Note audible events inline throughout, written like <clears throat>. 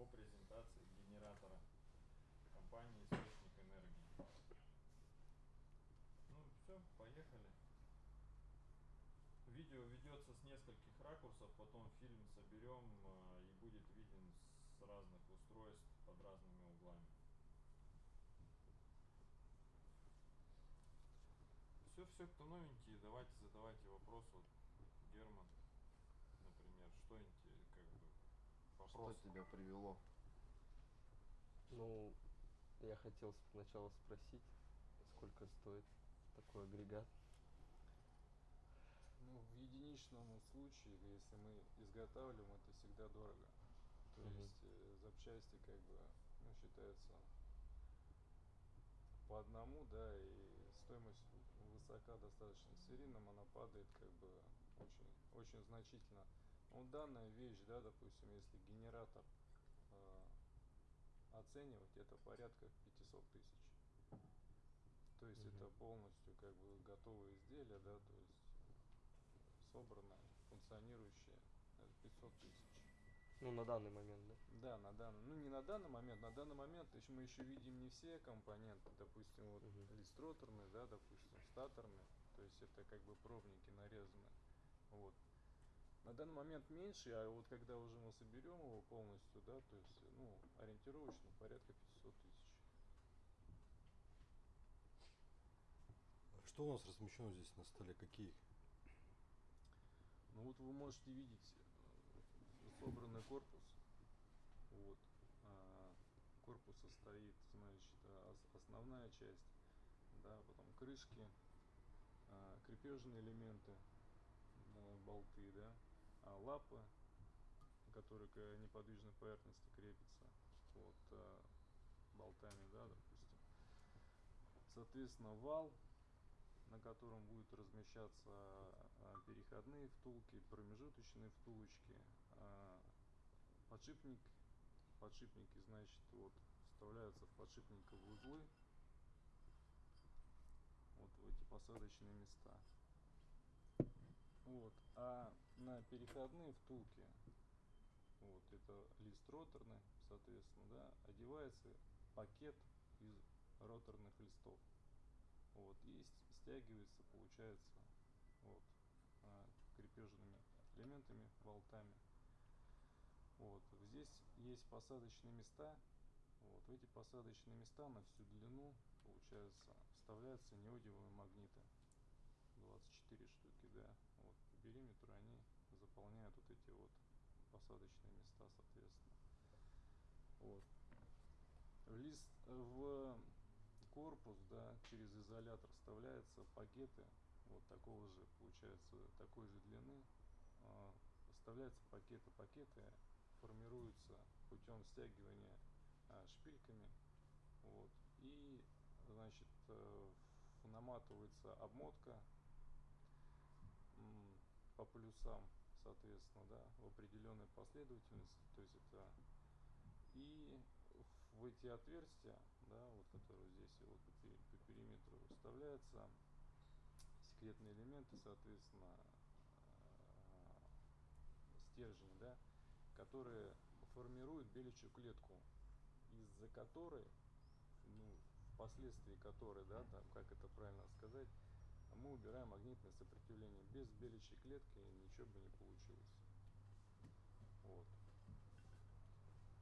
по презентации генератора компании Источник Энергии. Ну все, поехали. Видео ведется с нескольких ракурсов, потом фильм соберем э, и будет виден с разных устройств под разными углами. Все, все, кто новенький, давайте задавайте вопрос. Вот Герман, например, что как бы вопрос. Что тебя привело? Ну, я хотел сначала спросить, сколько стоит такой агрегат. Ну, в единичном случае, если мы изготавливаем, это всегда дорого. То угу. есть э, запчасти как бы ну, считаются по одному, да, и стоимость высока достаточно. Серийным она падает как бы очень, очень значительно. Ну, данная вещь, да, допустим, если генератор э, оценивать, это порядка 500 тысяч. То есть угу. это полностью как бы готовое изделие, да, то есть собранное, функционирующее, это 500 тысяч. Ну, на данный момент, да? Да, на данный, ну не на данный момент, на данный момент еще мы еще видим не все компоненты, допустим, вот угу. листроторные, да, допустим, статорные, то есть это как бы пробники нарезанные, вот. На данный момент меньше, а вот когда уже мы соберем его полностью, да, то есть, ну, ориентировочно порядка 500 тысяч. Что у нас размещено здесь на столе? Какие? Ну вот вы можете видеть собранный корпус. Вот. А, корпус состоит, значит, основная часть, да, потом крышки, а, крепежные элементы, болты, да, лапы, которые к неподвижной поверхности крепятся, вот, а, болтами, да, допустим. Соответственно, вал, на котором будут размещаться а, переходные втулки, промежуточные втулочки, а, подшипник, подшипники, значит, вот вставляются в подшипниковые узлы, вот в эти посадочные места. Вот, а на переходные втулки, вот это лист роторный, соответственно, да, одевается пакет из роторных листов. Вот, и стягивается, получается, вот, а, крепежными элементами, болтами. Вот, здесь есть посадочные места. Вот, в эти посадочные места на всю длину, получается, вставляются неодиевые магниты. 24 штуки, да. Вот, по периметру они заполняют вот эти вот посадочные места, соответственно. Вот. В лист, в корпус, да, через изолятор вставляются пакеты вот такого же, получается, такой же длины. А, вставляются пакеты, пакеты формируются путем стягивания а, шпильками, вот, и, значит, э, наматывается обмотка по плюсам, соответственно, да, в определенной последовательности, то есть это и в эти отверстия, да, вот которые здесь вот по, по периметру вставляются секретные элементы, соответственно, э, стержни, да, которые формируют беличью клетку, из-за которой, ну, впоследствии которой, да, там, как это правильно сказать, мы убираем магнитное сопротивление. Без беличьей клетки ничего бы не получилось. Вот.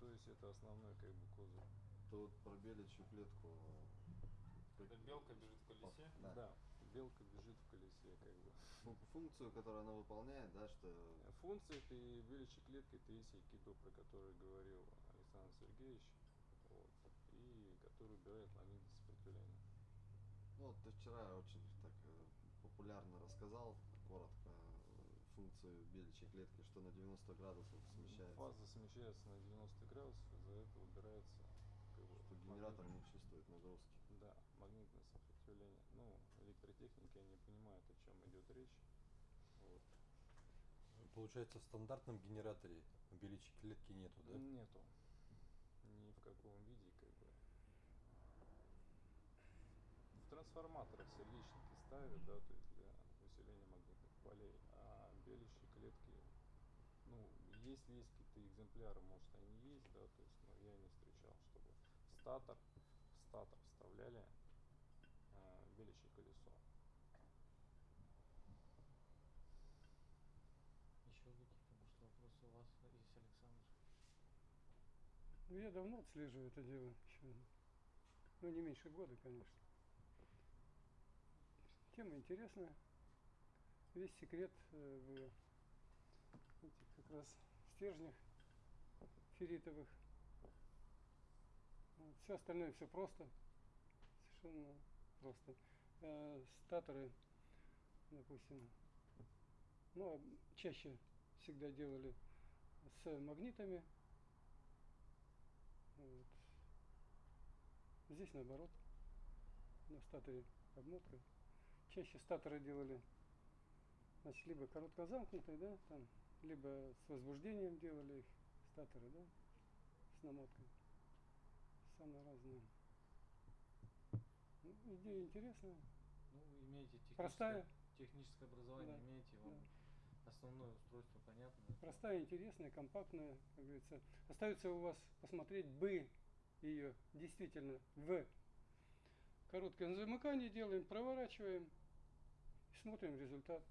То есть это основной как бы козырь. То вот про беличью клетку. Когда белка бежит в колесе? Да. да, белка бежит в колесе, как бы. Функцию, которую она выполняет, да, что. Функция этой беличьей клетки это есть айкидо, про который говорил Александр Сергеевич. Вот, и который убирает магнитное сопротивление. Ну, вот ты вчера очень э, популярно рассказал, коротко, функцию беличьей клетки, что на 90 градусов смещается. Фаза смещается на 90 градусов, из-за этого убирается как бы, что генератор магнит... не чувствует нагрузки. Да, магнитное сопротивление. Ну, электротехники не понимают, о чем идет речь. Вот. Получается, в стандартном генераторе беличьей клетки нету, да? Нету. Ни в каком виде, как бы в трансформаторах сердечники ставят, да, то есть для усиления магнитных полей, а белящие клетки, ну, если есть какие-то экземпляры, может они есть, да, то есть, но я не встречал, чтобы в статор, в статор вставляли э, беличье колесо. Еще какие-то, может, вопросы у вас есть, Александр? Ну, я давно отслеживаю это дело. Еще, ну, не меньше года, конечно. Тема интересная. Весь секрет э, в этих как раз стержнях ферритовых. Все остальное все просто. Совершенно просто. Э, статоры, допустим, ну, чаще всегда делали с магнитами. Вот. Здесь наоборот. На статоре обмотка. Чаще статоры делали значит, либо короткозамкнутые, да, там, либо с возбуждением делали их статоры, да, с намоткой. Самые разные. Ну, идея интересная. Ну, имеете техническое, Простая. техническое образование, Да, имеете, вам да. основное устройство понятно. Простая, интересная, компактная, как говорится. Остается у вас посмотреть бы ее действительно в коротком замыкании делаем, проворачиваем, и смотрим результат.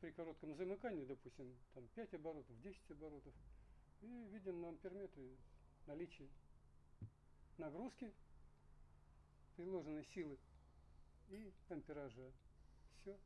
При коротком замыкании, допустим, там 5 оборотов, 10 оборотов, и видим на амперметре наличие нагрузки, приложенной силы и ампеража. Все.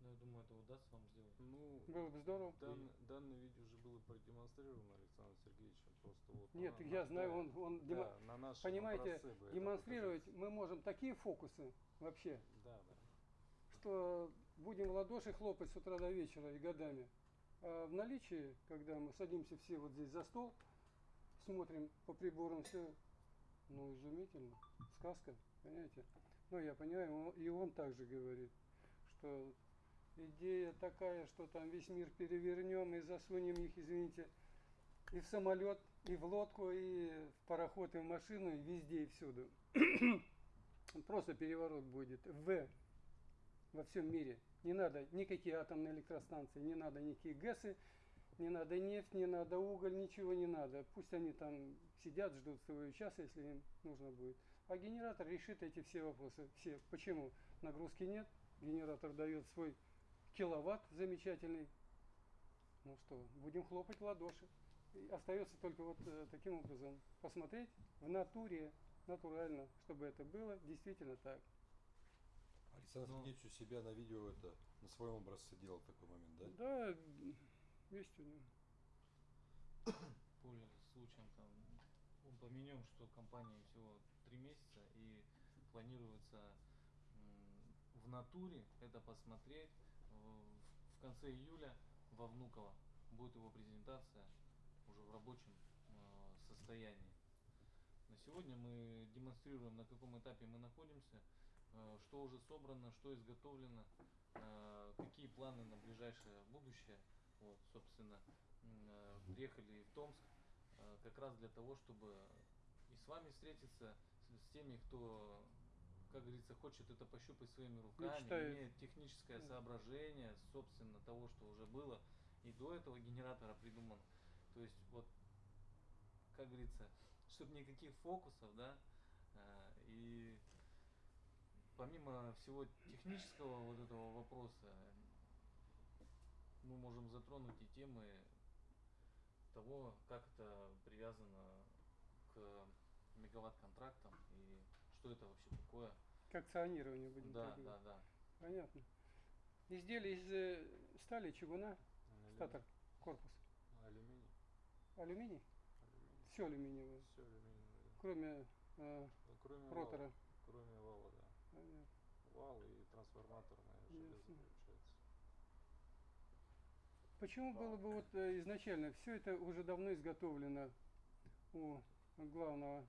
Но я думаю, это удастся вам сделать. Ну, Было бы здорово. дан- данное видео уже было продемонстрировано Александром Сергеевичем, просто вот. Нет, на- я на- знаю, да, он, он демо- да, на нашем понимаете, демонстрировать мы можем такие фокусы вообще, Да, да. что будем в ладоши хлопать с утра до вечера и годами. А в наличии, когда мы садимся все вот здесь за стол, смотрим по приборам все, ну, изумительно, сказка, понимаете? Ну, я понимаю, он- и он также говорит, что идея такая, что там весь мир перевернем и засунем их, извините, и в самолет, и в лодку, и в пароход, и в машину, и везде, и всюду. <clears throat> Просто переворот будет в во всем мире. Не надо никакие атомные электростанции, не надо никакие ГЭСы, не надо нефть, не надо уголь, ничего не надо. Пусть они там сидят, ждут своего часа, если им нужно будет. А генератор решит эти все вопросы. Все. Почему? Нагрузки нет, генератор дает свой киловатт замечательный. Ну что, будем хлопать в ладоши. И остается только вот э, таким образом посмотреть в натуре, натурально, чтобы это было действительно так. Александр Ну. Сергеевич у себя на видео это на своем образце делал такой момент, да? Да, есть у него. Пользуясь случаем, там, упомянем, что компания всего три месяца и планируется в натуре это посмотреть в, конце июля во Внуково. Будет его презентация уже в рабочем э, состоянии. На сегодня мы демонстрируем, на каком этапе мы находимся, что уже собрано, что изготовлено, э, какие планы на ближайшее будущее. Вот, собственно, э, приехали в Томск э, как раз для того, чтобы и с вами встретиться, с, теми, кто, как говорится, хочет это пощупать своими руками, Мечтает. имеет техническое соображение, собственно, того, что уже было, и до этого генератора придуман. То есть, вот, как говорится, чтобы никаких фокусов, да, э, и помимо всего технического вот этого вопроса, мы можем затронуть и темы того, как это привязано к мегаватт-контрактам и что это вообще такое. К акционированию будем Да, так да, да. Понятно. Изделие из э, стали, чугуна, Алюминий. статор, корпус. Алюминий. Алюминий? Алюминий. Все алюминиевое, Все алюминиевое. кроме э, Ну, кроме ротора. Вала, кроме вала. Вал и трансформаторное железо получается. Почему было бы вот э, изначально, все это уже давно изготовлено у главного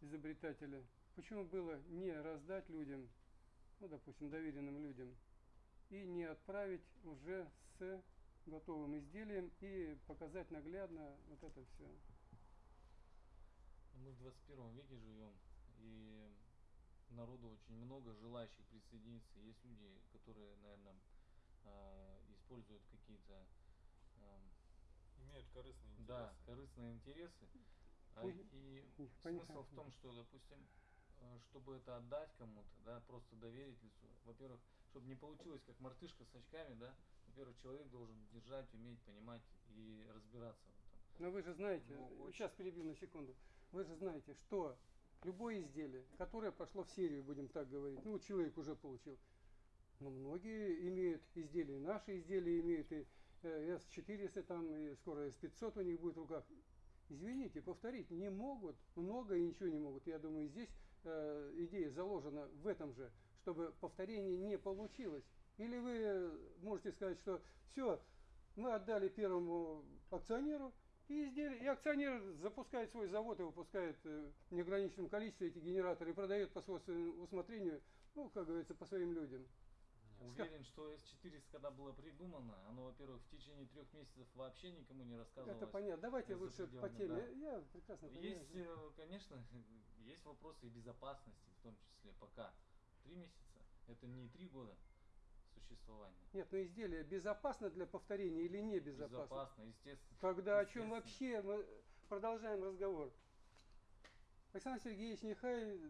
изобретателя, почему было не раздать людям, ну, допустим, доверенным людям, и не отправить уже с готовым изделием и показать наглядно вот это все. Мы в 21 веке живем, и народу очень много желающих присоединиться. Есть люди, которые, наверное, используют какие-то эм, имеют корыстные интересы. Да, корыстные интересы. А, и смысл в том, что, допустим, э, чтобы это отдать кому-то, да, просто доверить лицу. Во-первых, чтобы не получилось как мартышка с очками, да, во-первых, человек должен держать, уметь, понимать и разбираться в этом. Но вы же знаете, Ну, очень. сейчас перебью на секунду, вы же знаете, что любое изделие, которое пошло в серию, будем так говорить, ну, человек уже получил, но многие имеют изделия, наши изделия имеют, и э, S400 там, и скоро S500 у них будет в руках. Извините, повторить не могут, много и ничего не могут. Я думаю, здесь э, идея заложена в этом же, чтобы повторение не получилось. Или вы э, можете сказать, что все, мы отдали первому акционеру, и, изделие, и акционер запускает свой завод и выпускает э, в неограниченном количестве эти генераторы и продает по собственному усмотрению, ну, как говорится, по своим людям. Уверен, что S400, когда было придумано, оно, во-первых, в течение трех месяцев вообще никому не рассказывалось. Это понятно. Давайте лучше по теме. да. Я, я прекрасно понимаю. Есть, э, конечно, <laughs> есть вопросы и безопасности, в том числе пока. Три месяца это не три года существования. Нет, но изделие безопасно для повторения или не безопасно? Безопасно, естественно. Тогда о чем вообще мы продолжаем разговор? Александр Сергеевич, нехай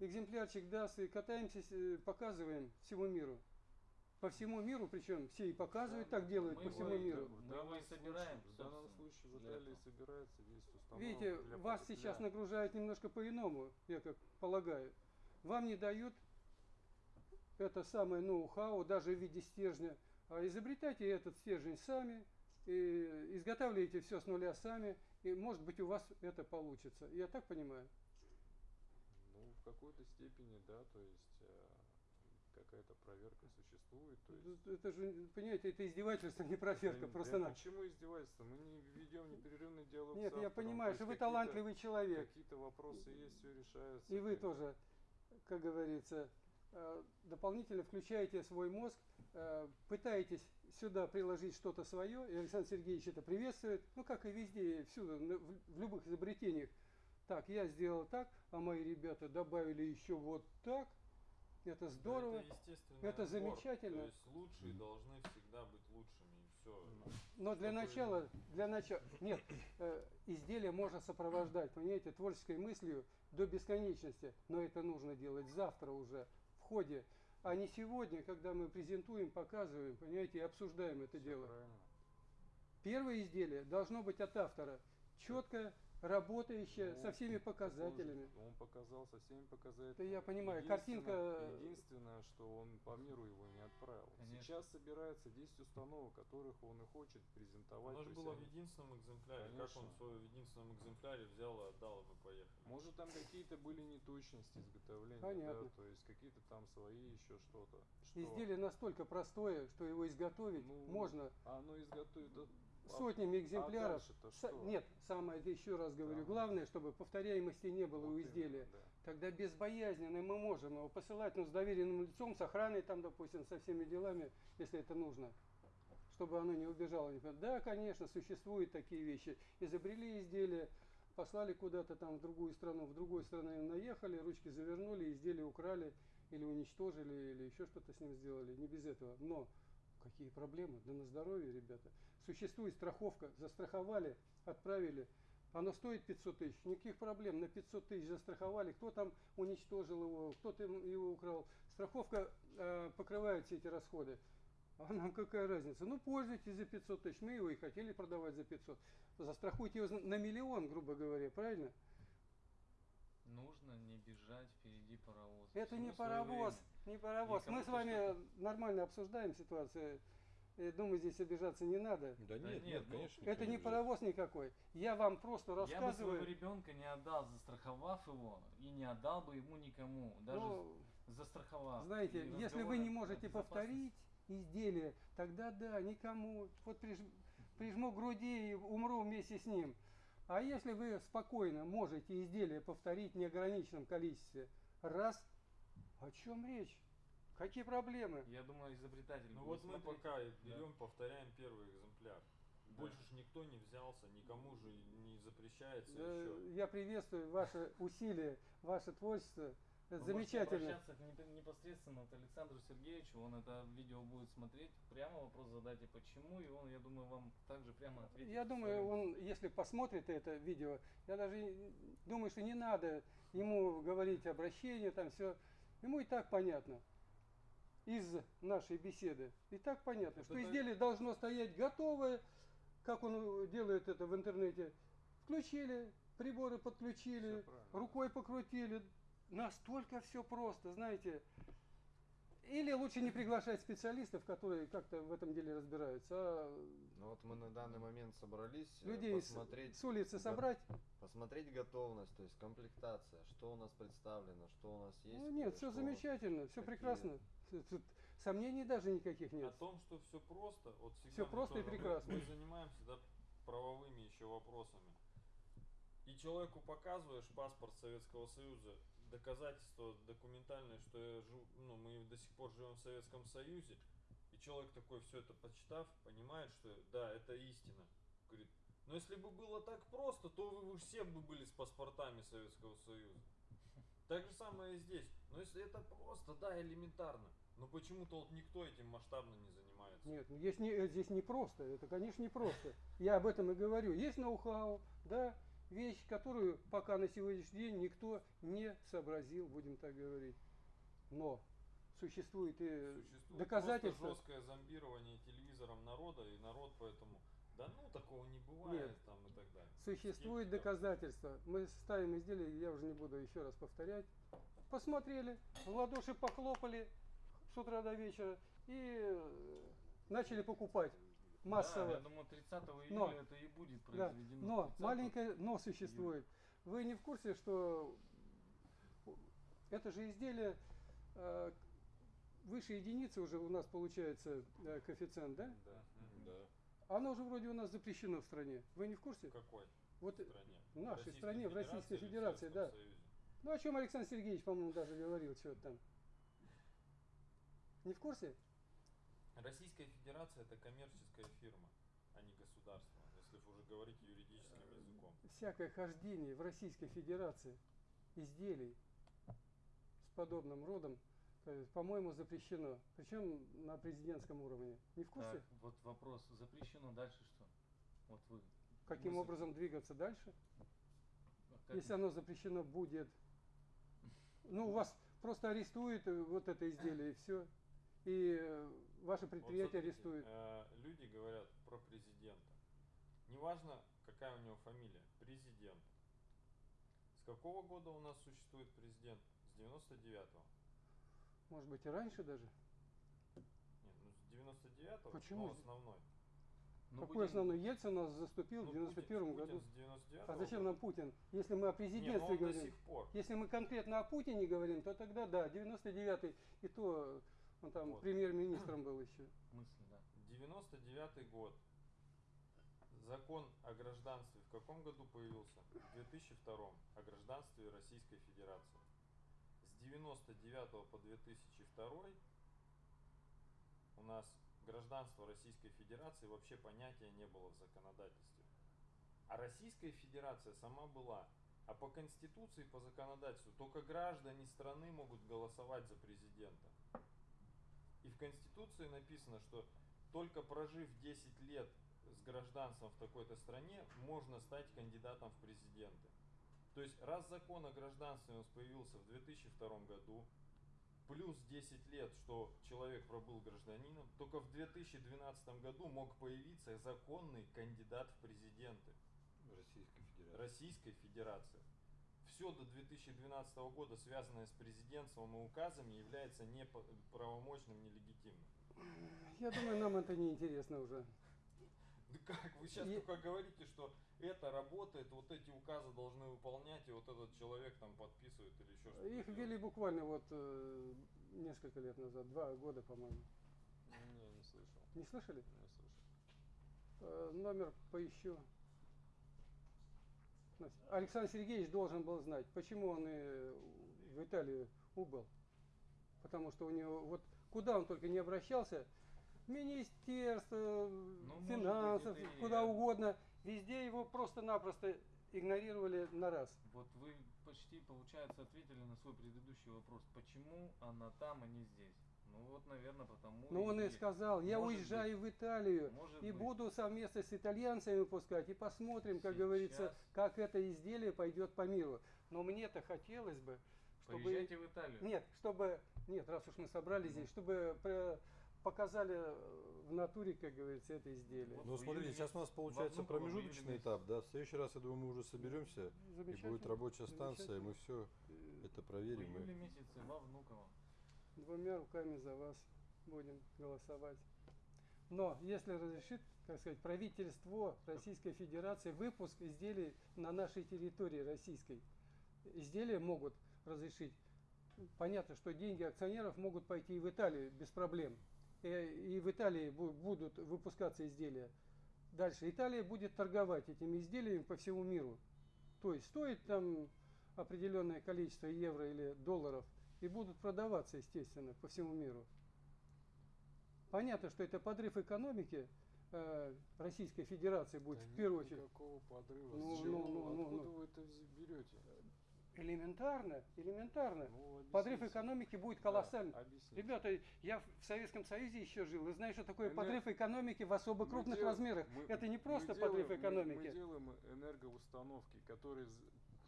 экземплярчик даст и катаемся, э, показываем всему миру. По всему миру, причем все и показывают, так делают Мы по его всему и- миру. В Мы его и собираем, В данном случае в для Италии собирается 10 установок. Видите, для вас потепля- сейчас нагружают немножко по-иному, я как полагаю. Вам не дают это самое ноу-хау, даже в виде стержня. А изобретайте этот стержень сами, и изготавливайте все с нуля сами, и может быть у вас это получится. Я так понимаю? Ну, в какой-то степени, да, то есть э, какая-то проверка существует. То есть, Это же, понимаете, это издевательство, не проверка, Да, просто да на. Почему издевательство? Мы не ведем непрерывный диалог Нет, я понимаю, то что вы талантливый человек. Какие-то вопросы есть, все решается. И вы тоже, как говорится, дополнительно включаете свой мозг, э, пытаетесь сюда приложить что-то свое, и Александр Сергеевич это приветствует, ну как и везде, всюду, в любых изобретениях. Так, я сделал так, а мои ребята добавили еще вот так. Это Да здорово. Это, естественный Это отбор. замечательно. То есть лучшие должны всегда быть лучшими. И все. Но для начала, для начала, нет, э, изделие можно сопровождать, понимаете, творческой мыслью до бесконечности, но это нужно делать завтра уже ходе, а не сегодня, когда мы презентуем, показываем, понимаете, и обсуждаем это Всё дело. правильно. Первое изделие должно быть от автора, четко работающее, Ну, со всеми он показателями. Он показал со всеми показателями. Да я понимаю, Единственное- картинка- Единственное, что он по миру его не отправил. Конечно. Сейчас собирается 10 установок, которых он и хочет презентовать. Оно же было в единственном экземпляре. Как Конечно. он в своем единственном экземпляре взял и отдал, и мы поехали. Может там какие-то были неточности изготовления, Понятно. да, то есть какие-то там свои еще что-то. Что? Изделие настолько простое, что его изготовить Ну, можно А оно изготовит да, а- сотнями а экземпляров. дальше-то Са- что? Нет, самое, еще раз говорю, Да. главное, чтобы повторяемости не было Вот у именно, изделия. да. Тогда безбоязненно мы можем его посылать, ну, с доверенным лицом, с охраной там, допустим, со всеми делами, если это нужно, чтобы оно не убежало. Да, конечно, существуют такие вещи. Изобрели изделие, послали куда-то там в другую страну, в другой стране наехали, ручки завернули, изделие украли или уничтожили, или еще что-то с ним сделали. Не без этого. Но какие проблемы? Да на здоровье, ребята. Существует страховка, застраховали, отправили. Оно стоит 500 тысяч, никаких проблем, на 500 тысяч застраховали, кто там уничтожил его, кто там его украл. Страховка э, покрывает все эти расходы. А нам какая разница? Ну, пользуйтесь за 500 тысяч, мы его и хотели продавать за 500. Застрахуйте его на миллион, грубо говоря, правильно? Нужно не бежать впереди паровоза. Это Всему не паровоз, время. не паровоз. Мы с вами нормально обсуждаем ситуацию. Я думаю, здесь обижаться не надо. Да нет, нет, нет, ну, конечно. Это не паровоз никакой. Я вам просто Я бы своего рассказываю. ребенка не отдал, застраховав его, и не отдал бы ему никому, даже Ну, застраховав. знаете, И если вы не можете повторить изделие, тогда да, никому. Вот приж- прижму к груди и умру вместе с ним. А если вы спокойно можете изделие повторить в неограниченном количестве раз, о чем речь? Какие проблемы? Я думаю, изобретатель Ну вот мы смотреть. пока Да. берем, повторяем первый экземпляр. Да. Больше ж никто не взялся, никому же не запрещается Э, еще. Я приветствую ваши усилия, ваше творчество. Это Вы замечательно. обращаться непосредственно к Александру Сергеевичу, он это видео будет смотреть, прямо вопрос задайте почему, и он, я думаю, вам также прямо ответит. Я думаю, он, если посмотрит это видео, я даже думаю, что не надо ему говорить обращение, там все. Ему и так понятно из нашей беседы. И так понятно, что изделие должно стоять готовое, как он делает это в интернете. Включили, приборы подключили, рукой покрутили. Настолько все просто, знаете. Или лучше не приглашать специалистов, которые как-то в этом деле разбираются, а Ну вот мы на данный момент собрались э, людей с, посмотреть, с улицы собрать. посмотреть готовность, то есть комплектация, что у нас представлено, что у нас есть. Ну, нет, э, все замечательно, все какие- прекрасно. Тут сомнений даже никаких О нет. том, что все просто, вот всегда мы просто и тоже- прекрасно. Мы, занимаемся да, правовыми еще вопросами. И человеку показываешь паспорт Советского Союза, доказательство документальное, что я жив, ну, мы до сих пор живем в Советском Союзе, и человек такой все это почитав, понимает, что да, это истина. Говорит, но если бы было так просто, то вы, вы все бы были с паспортами Советского Союза. Так же самое и здесь. Но если это просто, да, элементарно. Но почему-то вот никто этим масштабно не занимается. Нет, ну, есть не, здесь не просто, это, конечно, не просто. Я об этом и говорю. Есть ноу-хау, да, вещь, которую пока на сегодняшний день никто не сообразил, будем так говорить. Но существует и Существует доказательства. просто жесткое зомбирование телевизором народа, и народ поэтому, да ну такого не бывает Нет. там и так далее. Существует Скептиков. доказательства. Мы ставим изделие, я уже не буду еще раз повторять. Посмотрели, в ладоши похлопали с утра до вечера и э, начали покупать массово. Да, я думаю, 30 июля Но- это и будет Да, произведено. но 30 маленькое но существует. Вы не в курсе, что это же изделие э, выше единицы уже у нас получается э, коэффициент, да? Да. Да. Оно же вроде у нас запрещено в стране. Вы не в курсе? В какой Вот, э, стране? в нашей Российской стране, в Российской в Федерации, да. Союзе? Ну о чем Александр Сергеевич, по-моему, даже говорил что-то там. Не в курсе? Российская Федерация это коммерческая фирма, а не государство, если уже говорить юридическим языком. Всякое хождение в Российской Федерации изделий с подобным родом, э, по-моему, запрещено. Причем на президентском уровне. Не в курсе? Так, вот вопрос, запрещено дальше что? Вот вы. Каким мысль- образом двигаться дальше? а как- Если оно запрещено будет. Ну, у вас просто арестуют вот это изделие и все. И э, ваше Вот предприятие смотрите, арестует. э, люди говорят про президента. Неважно, какая у него фамилия, президент. С какого года у нас существует президент? С 99-го. Может быть и раньше даже. Нет, ну с 99-го, Почему? основной. Ну, Какой будем- основной Ельцин у нас заступил Ну, в 91 Путин- году. Путин с 99-го А зачем нам Путин? Если мы о Не, ну президентстве до говорим. сих пор. Если мы конкретно о Путине говорим, то тогда да, 99-й, и то он там Вот. премьер-министром был еще. мысль, да. 99 год. Закон о гражданстве в каком году появился? В 2002 о гражданстве Российской Федерации. С 99 по 2002 у нас гражданство Российской Федерации вообще понятия не было в законодательстве. А Российская Федерация сама была. А по Конституции, по законодательству, только граждане страны могут голосовать за президента. И в Конституции написано, что только прожив 10 лет с гражданством в такой-то стране, можно стать кандидатом в президенты. То есть, раз закон о гражданстве у нас появился в 2002 году, плюс 10 лет, что человек пробыл гражданином, только в 2012 году мог появиться законный кандидат в президенты Российской Федерации. Российской Федерации. Все до 2012 года, связанное с президентством и указами, является неправомочным, нелегитимным. Я думаю, нам это не интересно уже. Да как? Вы сейчас И- только говорите, что это работает, вот эти указы должны выполнять, и вот этот человек там подписывает или еще что-то. Их ввели буквально вот э, несколько лет назад, два года, по-моему. Не, не слышал. Не слышали? Не слышал. Э, номер поищу. Александр Сергеевич должен был знать, почему он и в Италию убыл. Потому что у него, вот куда он только не обращался, министерство, Ну, быть, финансов, это и- куда угодно, везде его просто-напросто игнорировали на раз. Вот вы почти, получается, ответили на свой предыдущий вопрос. Почему она там, а не здесь? Ну вот, наверное, потому Ну он и сказал, я Может уезжаю в Италию Может и быть. буду совместно с итальянцами выпускать и посмотрим, как говорится, Сейчас. как это изделие пойдет по миру. Но мне-то хотелось бы, чтобы Поезжайте в Италию. нет, чтобы нет, раз уж мы собрались здесь, чтобы показали в натуре, как говорится, это изделие. Вот Ну, в смотрите, сейчас у нас получается в промежуточный этап, да? В следующий раз, я думаю, мы уже соберемся, и будет рабочая станция, и мы все это В проверим. и- июле месяце во Внуково. Двумя руками за вас будем голосовать. Но если разрешит, так сказать, правительство Российской Федерации выпуск изделий на нашей территории российской, изделия могут разрешить. Понятно, что деньги акционеров могут пойти и в Италию без проблем. И, и в Италии бу- будут выпускаться изделия. Дальше Италия будет торговать этими изделиями по всему миру. То есть стоит там определенное количество евро или долларов и будут продаваться, естественно, по всему миру. Понятно, что это подрыв экономики э, Российской Федерации будет Да в первую очередь. никакого подрыва. Ну, С ну, ну, ну, Откуда ну. вы это берете? Элементарно, элементарно. Ну, Подрыв экономики будет Да, колоссальный. объясните. Ребята, я в Советском Союзе еще жил. Вы знаете, что такое Энер- подрыв экономики в особо Мы крупных дел- размерах? мы- это не мы просто делаем- подрыв мы- экономики. Мы, делаем энергоустановки, которые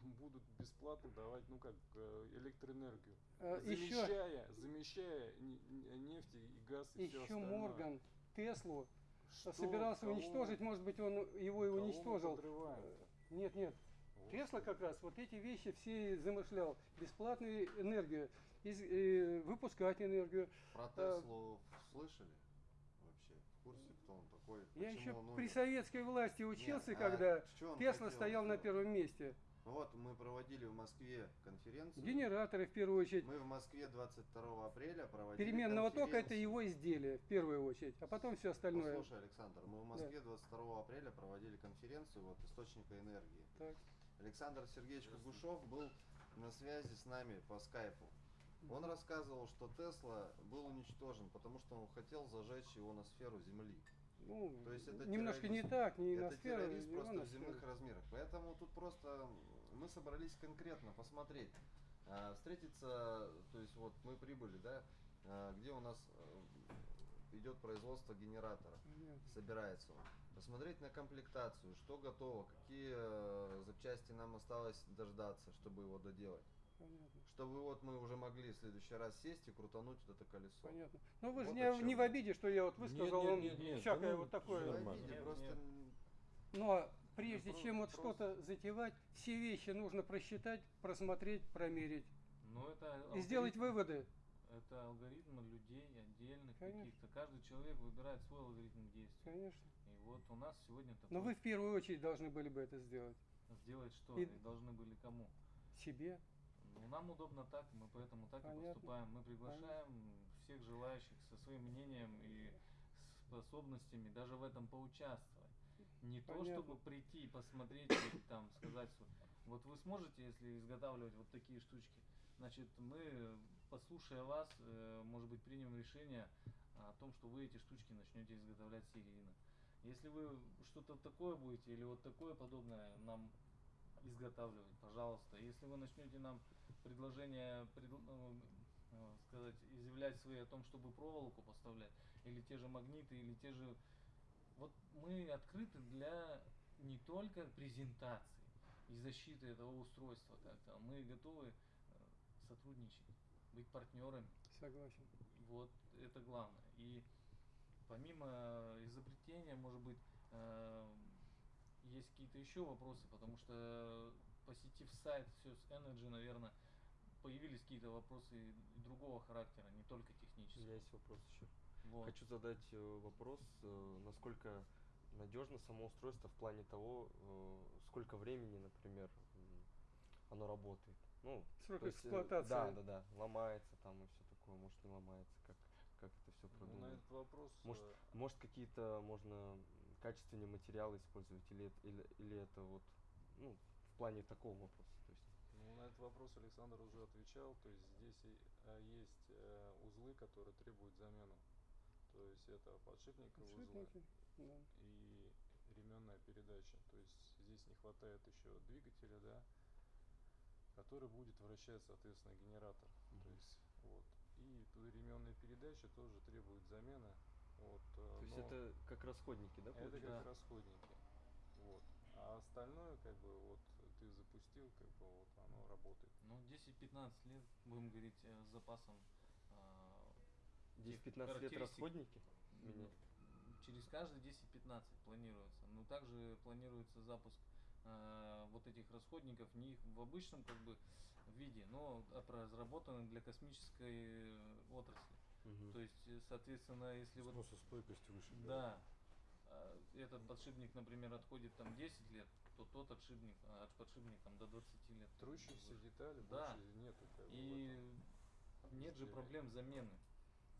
будут бесплатно давать, ну как, э, электроэнергию. Э, еще замещая, замещая не- не- нефть и газ и еще остальное. Морган Теслу Что, собирался кого- уничтожить, может быть, он его и кого уничтожил. Нет, нет. Вот. Тесла как раз вот эти вещи все замышлял. Бесплатную энергию, из- э, выпускать энергию. Про Э, Теслу слышали вообще? В курсе, кто он такой? Я Почему еще он при советской власти Нет, учился, а когда он Тесла стоял на первом месте. Вот, мы проводили в Москве конференцию. Генераторы в первую очередь. Мы в Москве 22 апреля проводили Переменного тока это его изделие в первую очередь, а потом все остальное. Послушай, Александр, мы в Москве 22 апреля проводили конференцию вот источника энергии. Так. Александр Сергеевич Кугушев был на связи с нами по скайпу. Он рассказывал, что Тесла был уничтожен, потому что он хотел зажечь его на сферу Земли. Ну, То есть это немножко не терроризм. так, не это сферу, террорист не просто в земных размерах. Поэтому тут просто мы собрались конкретно посмотреть, а, встретиться, то есть вот мы прибыли, да, а, где у нас э, идет производство генератора, Понятно. собирается он. Посмотреть на комплектацию, что готово, какие э, запчасти нам осталось дождаться, чтобы его доделать. Понятно. Чтобы вот мы уже могли в следующий раз сесть и крутануть вот это колесо. Понятно. Но вы же Вот не, о чём не в обиде, что я вот высказал нет, нет, нет, всякое ну, вот Не такое. обиде, Нет, просто нет. м, Но прежде Ну, чем вот что-то затевать, все вещи нужно просчитать, просмотреть, промерить Но это и сделать алгоритм- выводы. Это алгоритмы людей отдельных Конечно. каких-то. Каждый человек выбирает свой алгоритм действий. Конечно. И вот у нас сегодня такой Но вы в первую очередь должны были бы это сделать. сделать что? И- И должны были кому? Себе. Ну, нам удобно так, мы поэтому так и Понятно. поступаем. Мы приглашаем всех желающих со своим мнением и способностями даже в этом поучаствовать. Не то, Понятно. чтобы прийти и посмотреть и там сказать, что вот вы сможете, если изготавливать вот такие штучки, значит, мы, послушая вас, э, может быть, примем решение о том, что вы эти штучки начнете изготовлять серийно. Если вы что-то такое будете или вот такое подобное нам изготавливать, пожалуйста. Если вы начнете нам предложение предл- ну, э, сказать, изъявлять свои о том, чтобы проволоку поставлять, или те же магниты, или те же... Вот мы открыты для не только презентации и защиты этого устройства как-то, мы готовы э, сотрудничать, быть партнерами. Согласен. Вот это главное. И помимо изобретения, может быть, э, есть какие-то еще вопросы, потому что посетив сайт Sys Energy, наверное, появились какие-то вопросы другого характера, не только У технические. меня есть вопрос еще. Вот. Хочу задать э, вопрос, э, насколько надежно само устройство в плане того, э, сколько времени, например, оно работает. Ну, Срок есть, э, эксплуатации. Да, да, да. Ломается там и все такое, может не ломается, как, как это все Ну, на продумано. этот вопрос Может, э, Может какие-то можно м, качественные материалы использовать или, это- или, или это вот, ну, в плане такого вопроса. То есть, Ну, на этот вопрос Александр уже отвечал. То есть здесь а, есть э, узлы, которые требуют замену. То есть это подшипниковые узлы Подшипники. Да. и ременная передача. То есть здесь не хватает еще двигателя, да, который будет вращать, соответственно, генератор. То есть, вот. И ременные передачи тоже требуют замены. Вот, э, То есть это как расходники, да, это получается? как расходники. Вот. А остальное, как бы, вот ты запустил, как бы вот оно работает. Ну, 10-15 лет, будем говорить, э, с запасом а, тех 10-15 лет расходники? Менять? Через каждые 10-15 планируется. Но также планируется запуск а, вот этих расходников не их в обычном как бы виде, но ап- разработаны для космической э, отрасли. Мгм. То есть, э, соответственно, если вот Сносостойкость выше. да, а, этот подшипник, например, отходит там 10 лет, то тот отшипник, а, подшипник там до 20 лет. Трущиеся детали Да. больше нету. Как И этом нет же проблем замены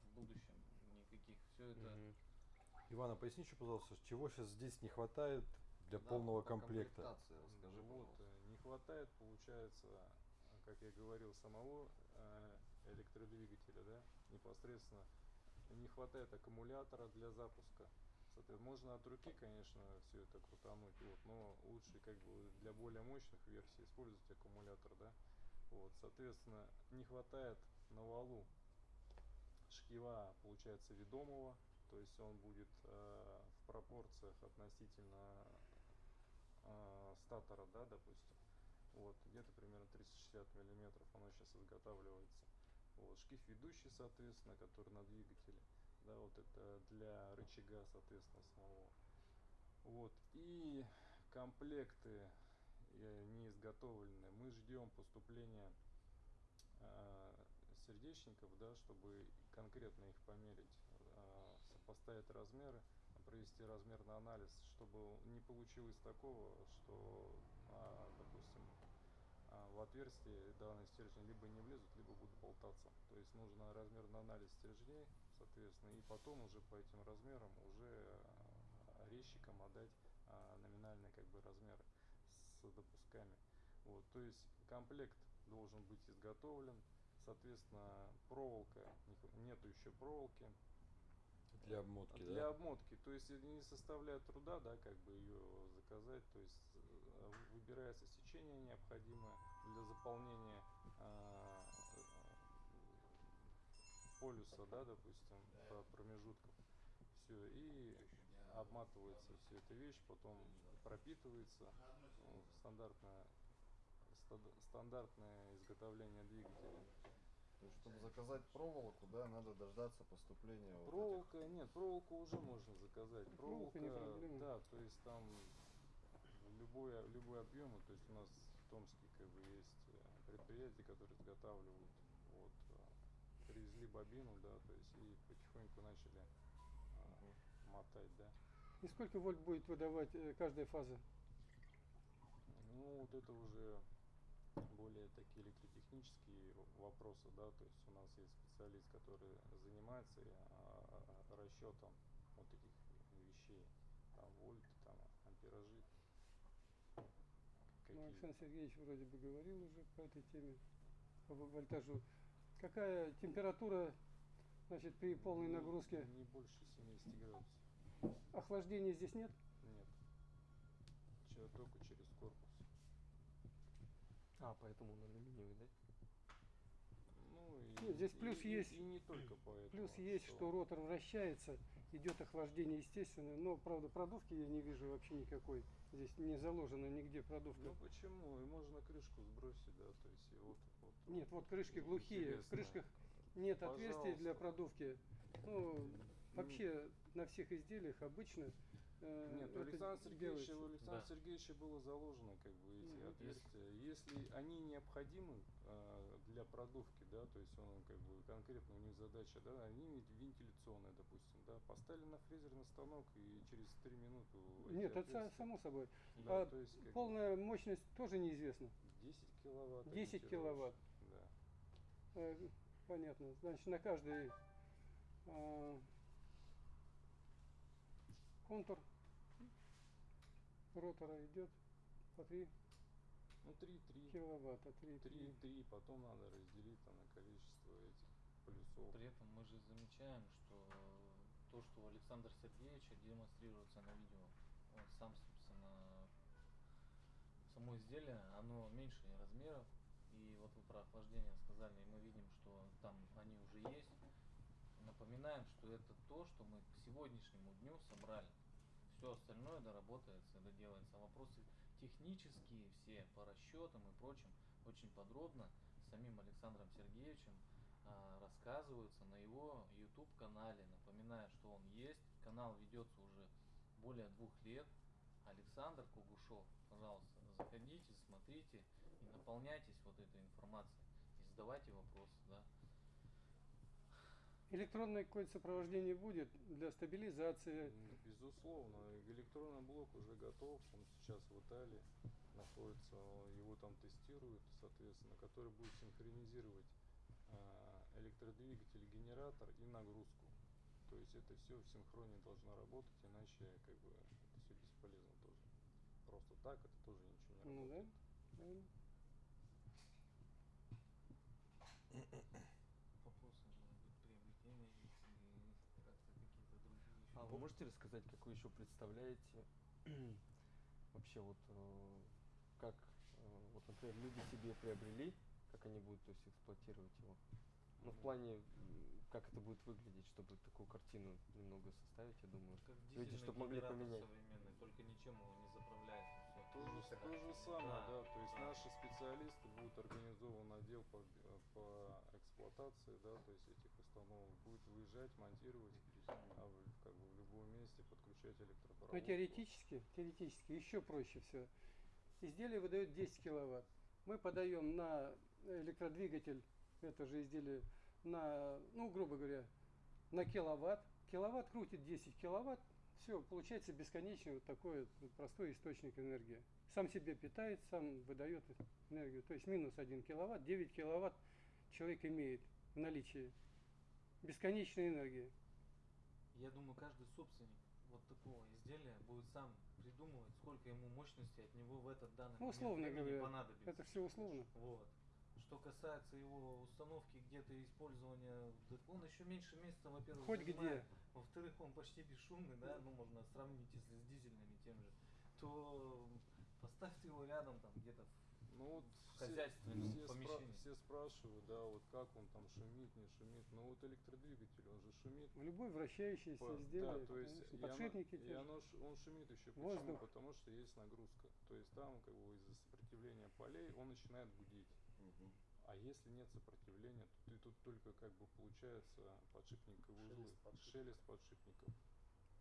в будущем никаких. Все это Мгм. Иван, а поясни еще, пожалуйста, чего сейчас здесь не хватает для Да, полного по комплекта? расскажи, вот, пожалуйста. э, не хватает, получается, как я говорил, самого э, электродвигателя, да, непосредственно. Не хватает аккумулятора для запуска. Соответственно, можно от руки, конечно, все это крутануть, вот, но лучше как бы для более мощных версий использовать аккумулятор, да. Вот, соответственно, не хватает на валу шкива, получается, ведомого, то есть он будет э, в пропорциях относительно э, статора, да, допустим. Вот, где-то примерно 360 миллиметров оно сейчас изготавливается. Вот, шкив ведущий, соответственно, который на двигателе, да, вот это для рычага, соответственно, самого. Вот, и комплекты э, не изготовлены. Мы ждем поступления э, сердечников, да, чтобы конкретно их померить, э, сопоставить размеры, провести размерный анализ, чтобы не получилось такого, что, а, допустим, в отверстие данные стержни либо не влезут, либо будут болтаться. То есть нужно размерный анализ стержней, соответственно, и потом уже по этим размерам уже а, резчикам отдать а, номинальные как бы размеры с допусками. Вот, то есть комплект должен быть изготовлен, соответственно, проволока, нету еще проволоки, Для обмотки, для да? обмотки, то есть не составляет труда, да, как бы ее заказать, то есть выбирается сечение необходимое для заполнения а, э, полюса, да, допустим, по промежуткам, все, и обматывается все эта вещь, потом пропитывается, стандартное, стандартное изготовление двигателя. То есть, чтобы заказать проволоку, да, надо дождаться поступления вот этих- Проволока, нет, проволоку уже можно заказать. Проволока Проволока, не проблема. да, то есть там любой, любой объем, то есть у нас в Томске как бы есть э, предприятия, которые изготавливают, вот, э, привезли бобину, да, то есть и потихоньку начали а, мотать, да. И сколько вольт будет выдавать каждая фаза? Ну, вот это уже более такие электротехнические вопросы, да, то есть у нас есть специалист, который занимается расчетом вот этих вещей, там вольты, там амперажи, Александр Сергеевич вроде бы говорил уже по этой теме, по во- вольтажу. Какая температура, значит, при полной не- нагрузке? Не больше 70 градусов. Охлаждения здесь нет? Нет. Только через корпус. А, поэтому он алюминиевый, да? Ну, и, Нет, здесь и- плюс и- есть. И, не только поэтому. Плюс есть, что ротор вращается, идет охлаждение естественное, но, правда, продувки я не вижу вообще никакой. Здесь не заложена нигде продувка. Ну почему? И можно крышку сбросить, да, то есть и вот, вот Нет, вот крышки глухие, в интересно. крышках нет отверстий для Пожалуйста. продувки. Ну, вообще на всех изделиях обычно Нет, у Александра Сергеевича, у Александра Да. Сергеевича было заложено как бы эти Мгм. отверстия. Если они необходимы э, для продувки, да, то есть он как бы конкретно у них задача, да, они ведь вентиляционные, допустим, да, поставили на фрезерный станок и через три минуты Нет, это само собой. да, а то есть как бы Полная мощность тоже неизвестна. 10 киловатт. 10 ориентировочно, киловатт. Да. Э, Понятно. Значит, на каждый а, контур ротора идет по 3 Ну 3-3. киловатта. 3, 3, 3, потом надо разделить там на количество этих плюсов. При этом мы же замечаем, что то, что у Александра Сергеевича демонстрируется на видео, он сам, собственно, изделие, оно меньше размеров, и вот вы про охлаждение сказали, и мы видим, что там они уже есть. Напоминаем, что это то, что мы к сегодняшнему дню собрали. Все остальное доработается, доделается. А вопросы технические все по расчетам и прочим очень подробно самим Александром Сергеевичем а, рассказываются на его YouTube канале. Напоминаю, что он есть. Канал ведется уже более двух лет. Александр Кугушев, пожалуйста, заходите, смотрите и наполняйтесь вот этой информацией. И задавайте вопросы, да. Электронное какое-то сопровождение будет для стабилизации. Безусловно, электронный блок уже готов, он сейчас в Италии находится, его там тестируют, соответственно, который будет синхронизировать а, электродвигатель, генератор и нагрузку. То есть это все в синхроне должно работать, иначе как бы это все бесполезно тоже. Просто так это тоже ничего не Ну да. работает. правильно. Вопросы, может быть, приобретения их или как-то какие-то другие еще. А вы можете рассказать, как вы еще представляете <clears throat> вообще вот э, как э, вот, например, люди себе приобрели, как они будут то есть, эксплуатировать его? Ну, в плане, как это будет выглядеть, чтобы такую картину немного составить, я думаю. Как Люди, дизельный чтоб могли поменять. современный, только ничем его не заправляется. всё. То же, то же самое, Да, да, то есть да. наши специалисты будут организован отдел по, э, по эксплуатации, да, то есть этих установок будет выезжать, монтировать, а в, как бы в любом месте подключать электропровод. Но теоретически, теоретически еще проще все. Изделие выдает 10 киловатт. Мы подаем на электродвигатель это же изделие на, ну, грубо говоря, на киловатт. Киловатт крутит 10 киловатт. Все, получается бесконечный вот такой вот простой источник энергии. Сам себе питает, сам выдает энергию. То есть минус 1 киловатт, 9 киловатт человек имеет в наличии. Бесконечной энергии. Я думаю, каждый собственник вот такого изделия будет сам придумывать, сколько ему мощности от него в этот данный Ну, момент условно времени говоря, понадобится. это все условно. Вот. Что касается его установки где-то использования, так он еще меньше месяца, во-первых, Хоть занимает. где. Во-вторых, он почти бесшумный, да, ну можно сравнить, если с дизельными тем же, то поставьте его рядом там где-то в Ну вот в все, хозяйственном все, спра- помещении. все спрашивают, да, вот как он там шумит, не шумит. Ну вот электродвигатель, он же шумит. Любое вращающееся По- изделие, да, то есть конечно, и оно- подшипники и те же. оно он шумит еще почему? Воздух. Потому что есть нагрузка. То есть там как бы из-за сопротивления полей он начинает гудеть. Мгм. А если нет сопротивления, то ты тут только как бы получается подшипниковые узлы, Шелест подшипников. шелест подшипников.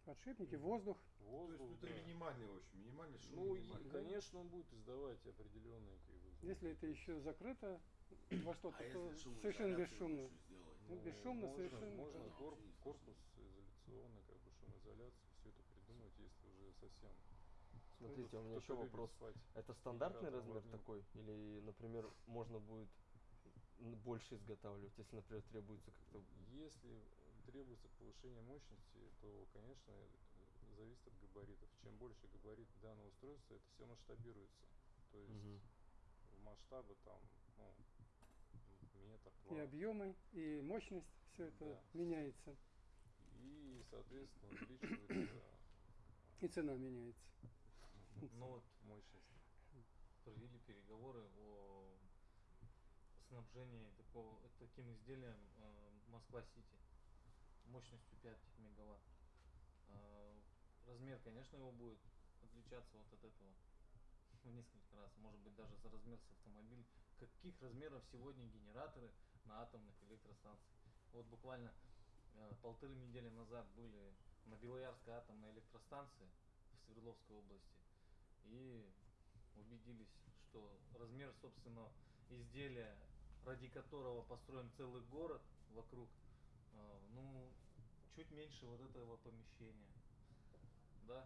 Подшипники, воздух. То есть Воздух, ну, это да. минимальный, в общем, минимальный шум. Ну, и, минимальный. конечно, он будет издавать определенные как бы. Если это еще закрыто <clears throat> во что-то, А то совершенно бесшумно. Ну, бесшумно можно, совершенно. Можно Да, кор- вообще корпус изоляционный, как бы шумоизоляцию, все это придумать, если уже совсем. Смотрите, у меня еще вопрос. спать. Это стандартный размер такой? Или, например, можно будет больше изготавливать, если, например, требуется как-то... Если требуется повышение мощности, то, конечно, э, зависит от габаритов. Чем больше габарит данного устройства, это все масштабируется. То есть Мгм. в масштабы там, ну, метр, И два. объемы, и мощность, все это Да. меняется. И, соответственно, увеличивается И цена меняется. Ну вот мощность. провели переговоры о снабжении такого, таким изделием э, Москва-Сити мощностью 5 мегаватт. Э, размер, конечно, его будет отличаться вот от этого <laughs> в несколько раз, может быть даже за размер с автомобиль. Каких размеров сегодня генераторы на атомных электростанциях? Вот буквально э, полторы недели назад были на Белоярской атомной электростанции в Свердловской области и убедились, что размер, собственно, изделия, ради которого построен целый город вокруг, ну, чуть меньше вот этого помещения. Да?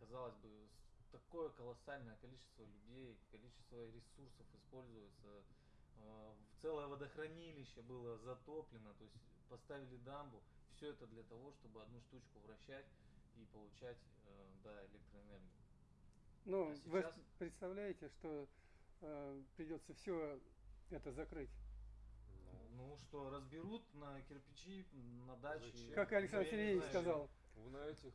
Казалось бы, такое колоссальное количество людей, количество ресурсов используется. э, Целое водохранилище было затоплено, то есть поставили дамбу. Все это для того, чтобы одну штучку вращать и получать э, да, электроэнергию. Но А вы сейчас- представляете, что э, придется все это закрыть. Ну, что, разберут на кирпичи, на даче. Зачем? Как Александр Сергеевич сказал, на этих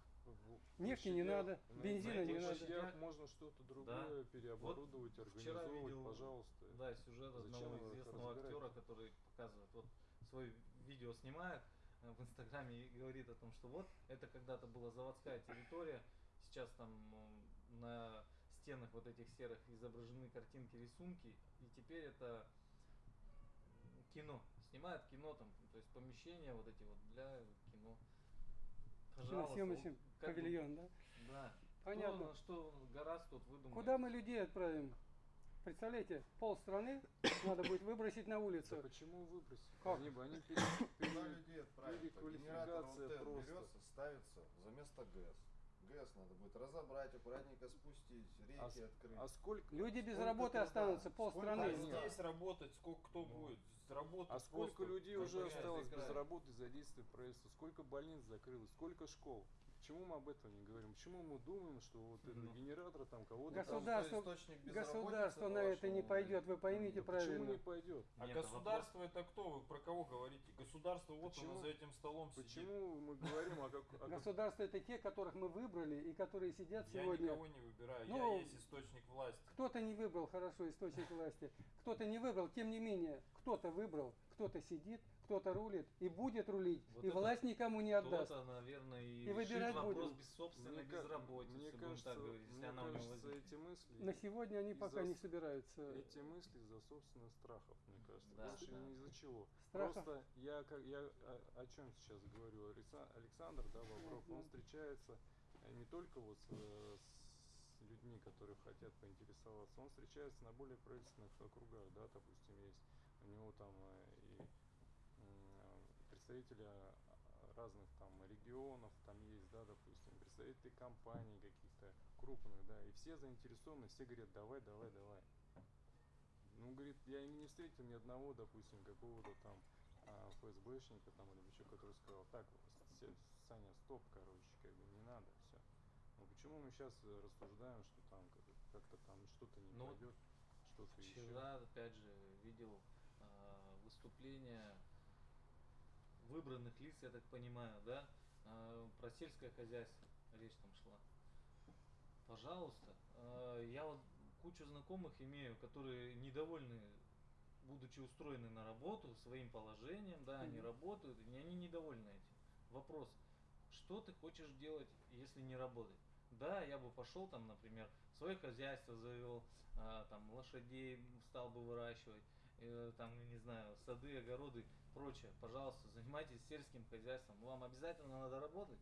Нефти не надо, на- бензина на не надо. можно что-то другое переоборудовать, Вчера организовывать, видел, пожалуйста. да, сюжет Зачем одного известного актера, который показывает, вот свое видео снимает э, в Инстаграме и говорит о том, что вот это когда-то была заводская территория, сейчас там на стенах вот этих серых изображены картинки, рисунки, и теперь это кино. Снимает кино там, то есть помещения вот эти вот для кино. Пожалуйста, бы- павильон, да? Да. Понятно. Кто, что гораздо тут выдумать. Куда мы людей отправим? Представляете, полстраны надо будет выбросить на Да улицу. почему выбросить? Как? Они они пере- Куда пере- людей отправить? переквалификация просто. берется, ставится за место ГЭС. ГЭС надо будет разобрать, аккуратненько спустить, реки А, открыть. а сколько? Люди без Сколько работы труда, останутся, сколько полстраны. А Нет. здесь работать сколько кто Ну. будет? Работать А сколько людей уже осталось без работы за действие правительства? Сколько больниц закрылось? Сколько школ? Почему мы об этом не говорим? Почему мы думаем, что вот этот Ну. генератор там кого-то Потому там... Государство- Государство на это не пойдет, вы поймите Да почему правильно. не пойдет? А Нет, государство это кто? Вы про кого говорите? Государство вот Почему- оно за этим столом сидит. Почему мы говорим о, как, о Государство это те, которых мы выбрали и которые сидят Я сегодня. никого не выбираю, Ну, я есть источник власти. Кто-то не выбрал хорошо источник власти, кто-то не выбрал, тем не менее, кто-то выбрал, кто-то сидит, кто-то рулит и будет рулить, Вот и это власть никому не отдаст. Кто-то, наверное, и, И выбирать вопрос будем. без собственной Мне безработицы, мне кажется, так говорить, если мне она у него кажется, эти мысли, На сегодня они пока не собираются. эти мысли из-за собственных страхов, мне кажется. Да, Больше да. ни из-за чего. Страхов? Просто я, как, я о, о чем сейчас говорю? Алекса- Александр, да, Бобров, он встречается э, не только вот с, э, с людьми, которые хотят поинтересоваться, он встречается на более правительственных округах, да, допустим, есть у него там э, и представители а, разных там регионов там есть, да, допустим, представители компаний каких-то крупных, да, и все заинтересованы, все говорят, давай, давай, давай. Ну, говорит, я не встретил ни одного, допустим, какого-то там а, ФСБшника там или еще, который сказал, так, Саня, стоп, короче, как бы не надо, все. Ну почему мы сейчас рассуждаем, что там как- как-то там что-то не Ну, пойдет, что-то еще? Вчера, опять же, видел а, выступление выбранных лиц, я так понимаю, да, а, про сельское хозяйство речь там шла. Пожалуйста, а, я вот кучу знакомых имею, которые недовольны, будучи устроены на работу своим положением, да, они Мгм. работают, и они недовольны этим. Вопрос, что ты хочешь делать, если не работать? Да, я бы пошел там, например, свое хозяйство завел, а, там лошадей стал бы выращивать, э, там, не знаю, сады, огороды, прочее. Пожалуйста, занимайтесь сельским хозяйством. Вам обязательно надо работать,